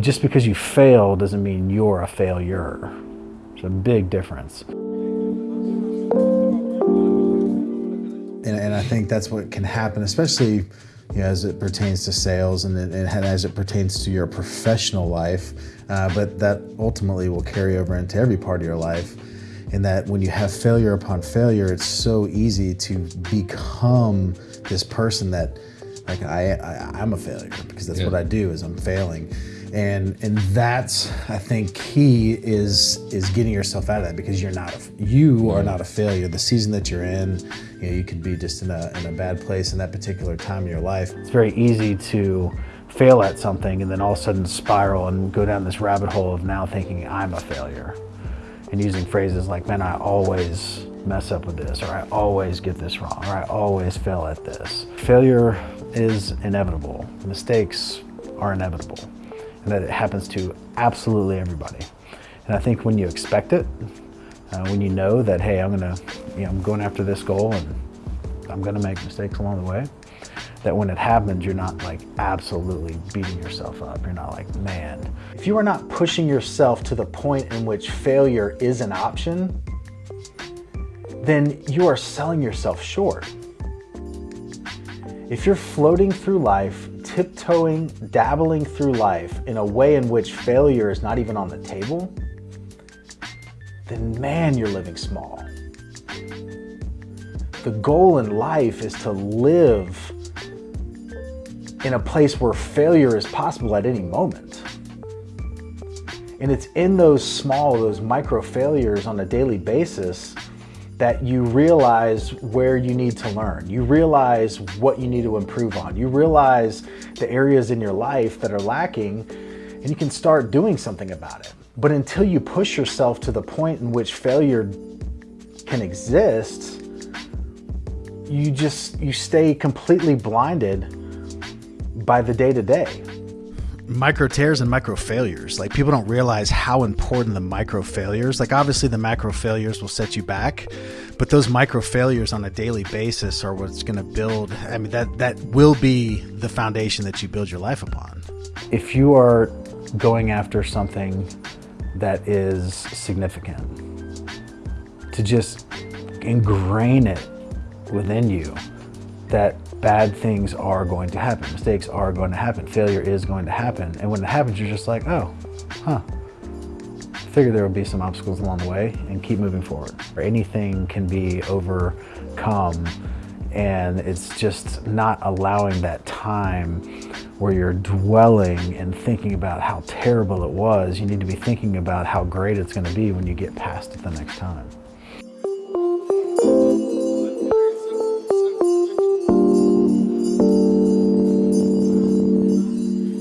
just because you fail doesn't mean you're a failure. It's a big difference. And, and I think that's what can happen, especially you know, as it pertains to sales and, and as it pertains to your professional life, uh, but that ultimately will carry over into every part of your life. In that when you have failure upon failure, it's so easy to become this person that, like, I, I am a failure because that's yeah. what I do is I'm failing and and that's I think key is is getting yourself out of that because you're not a, you are not a failure. The season that you're in, you know, you could be just in a in a bad place in that particular time of your life. It's very easy to fail at something and then all of a sudden spiral and go down this rabbit hole of now thinking I'm a failure and using phrases like man I always mess up with this or I always get this wrong or I always fail at this. Failure is inevitable. Mistakes are inevitable and that it happens to absolutely everybody. And I think when you expect it, uh, when you know that, hey, I'm gonna, you know, I'm going after this goal and I'm gonna make mistakes along the way, that when it happens, you're not like absolutely beating yourself up. You're not like, man. If you are not pushing yourself to the point in which failure is an option, then you are selling yourself short. If you're floating through life tiptoeing, dabbling through life in a way in which failure is not even on the table, then man, you're living small. The goal in life is to live in a place where failure is possible at any moment. And it's in those small, those micro failures on a daily basis that you realize where you need to learn. You realize what you need to improve on. You realize the areas in your life that are lacking and you can start doing something about it. But until you push yourself to the point in which failure can exist, you just, you stay completely blinded by the day to day micro tears and micro failures. Like people don't realize how important the micro failures. Like obviously the macro failures will set you back, but those micro failures on a daily basis are what's going to build. I mean that that will be the foundation that you build your life upon. If you are going after something that is significant, to just ingrain it within you that bad things are going to happen. Mistakes are going to happen. Failure is going to happen. And when it happens, you're just like, oh, huh. Figure there will be some obstacles along the way and keep moving forward. Or Anything can be overcome and it's just not allowing that time where you're dwelling and thinking about how terrible it was. You need to be thinking about how great it's going to be when you get past it the next time.